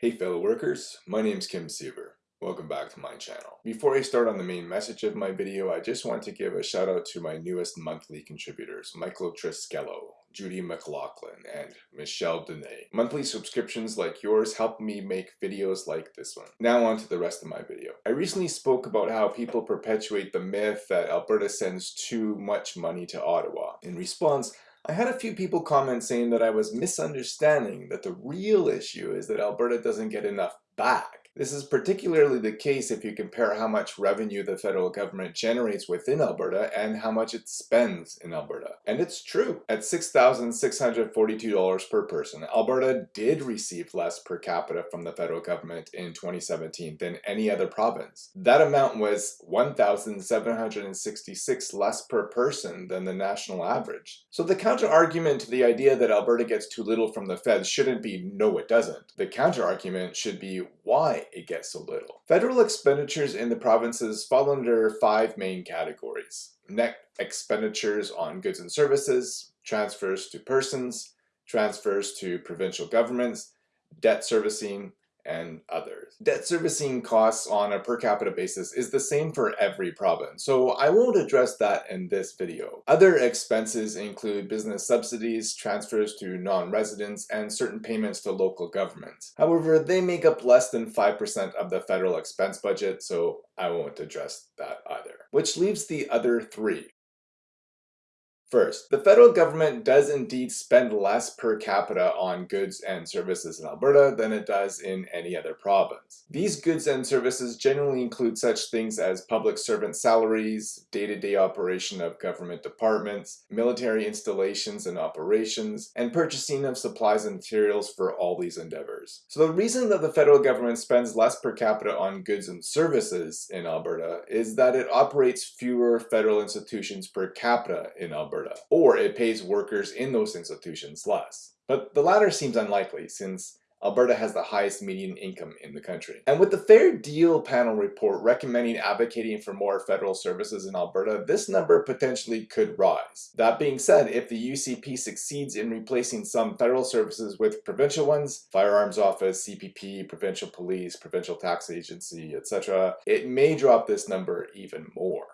Hey fellow workers, my name is Kim Siever. Welcome back to my channel. Before I start on the main message of my video, I just want to give a shout out to my newest monthly contributors, Michael Triskello, Judy McLaughlin, and Michelle Dene. Monthly subscriptions like yours help me make videos like this one. Now on to the rest of my video. I recently spoke about how people perpetuate the myth that Alberta sends too much money to Ottawa. In response, I had a few people comment saying that I was misunderstanding that the real issue is that Alberta doesn't get enough back. This is particularly the case if you compare how much revenue the federal government generates within Alberta and how much it spends in Alberta. And it's true. At $6,642 per person, Alberta did receive less per capita from the federal government in 2017 than any other province. That amount was 1,766 less per person than the national average. So the counter argument to the idea that Alberta gets too little from the feds shouldn't be no it doesn't. The counter argument should be why it gets so little. Federal expenditures in the provinces fall under five main categories. Net expenditures on goods and services, transfers to persons, transfers to provincial governments, debt servicing, and others. Debt servicing costs on a per capita basis is the same for every province, so I won't address that in this video. Other expenses include business subsidies, transfers to non-residents, and certain payments to local governments. However, they make up less than 5% of the federal expense budget, so I won't address that either. Which leaves the other three. First, the federal government does indeed spend less per capita on goods and services in Alberta than it does in any other province. These goods and services generally include such things as public servant salaries, day-to-day -day operation of government departments, military installations and operations, and purchasing of supplies and materials for all these endeavors. So the reason that the federal government spends less per capita on goods and services in Alberta is that it operates fewer federal institutions per capita in Alberta Alberta, or it pays workers in those institutions less. But the latter seems unlikely since Alberta has the highest median income in the country. And with the Fair Deal panel report recommending advocating for more federal services in Alberta, this number potentially could rise. That being said, if the UCP succeeds in replacing some federal services with provincial ones, firearms office, CPP, provincial police, provincial tax agency, etc., it may drop this number even more.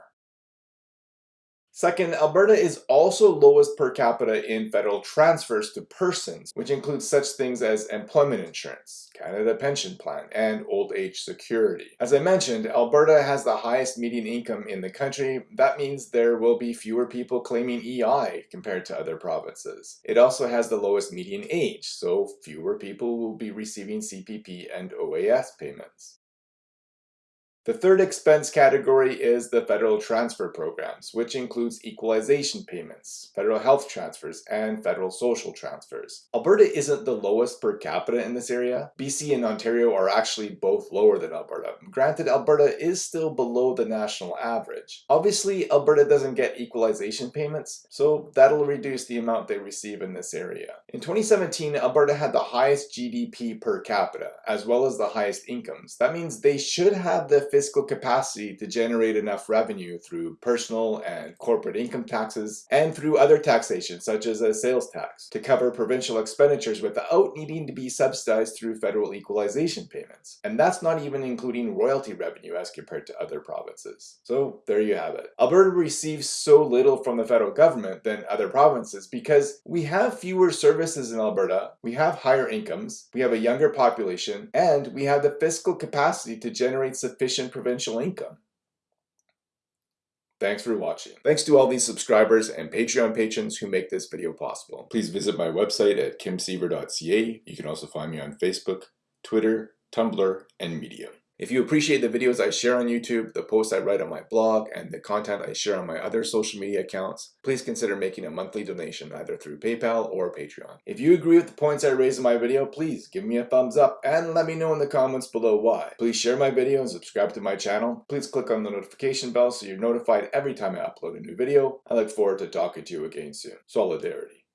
Second, Alberta is also lowest per capita in federal transfers to persons, which includes such things as employment insurance, Canada Pension Plan, and old age security. As I mentioned, Alberta has the highest median income in the country. That means there will be fewer people claiming EI compared to other provinces. It also has the lowest median age, so fewer people will be receiving CPP and OAS payments. The third expense category is the federal transfer programs, which includes equalization payments, federal health transfers, and federal social transfers. Alberta isn't the lowest per capita in this area. BC and Ontario are actually both lower than Alberta. Granted, Alberta is still below the national average. Obviously, Alberta doesn't get equalization payments, so that'll reduce the amount they receive in this area. In 2017, Alberta had the highest GDP per capita, as well as the highest incomes. That means they should have the fiscal capacity to generate enough revenue through personal and corporate income taxes and through other taxation such as a sales tax to cover provincial expenditures without needing to be subsidized through federal equalization payments. And that's not even including royalty revenue as compared to other provinces. So there you have it. Alberta receives so little from the federal government than other provinces because we have fewer services in Alberta, we have higher incomes, we have a younger population, and we have the fiscal capacity to generate sufficient provincial income. Thanks for watching. Thanks to all these subscribers and Patreon patrons who make this video possible. Please visit my website at kimsiever.ca. You can also find me on Facebook, Twitter, Tumblr, and Medium. If you appreciate the videos I share on YouTube, the posts I write on my blog, and the content I share on my other social media accounts, please consider making a monthly donation either through PayPal or Patreon. If you agree with the points I raised in my video, please give me a thumbs up and let me know in the comments below why. Please share my video and subscribe to my channel. Please click on the notification bell so you're notified every time I upload a new video. I look forward to talking to you again soon. Solidarity.